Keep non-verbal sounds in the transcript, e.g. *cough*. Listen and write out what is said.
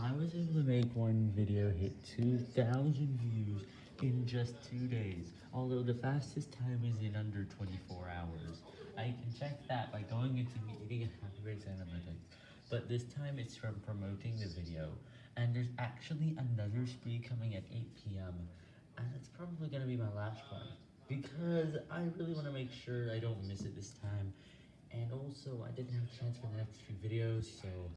I was able to make one video hit 2,000 views in just two days, although the fastest time is in under 24 hours. I can check that by going into Media *laughs* Happy Analytics, but this time it's from promoting the video, and there's actually another spree coming at 8 p.m., and it's probably going to be my last one, because I really want to make sure I don't miss it this time, and also I didn't have a chance for the next few videos, so...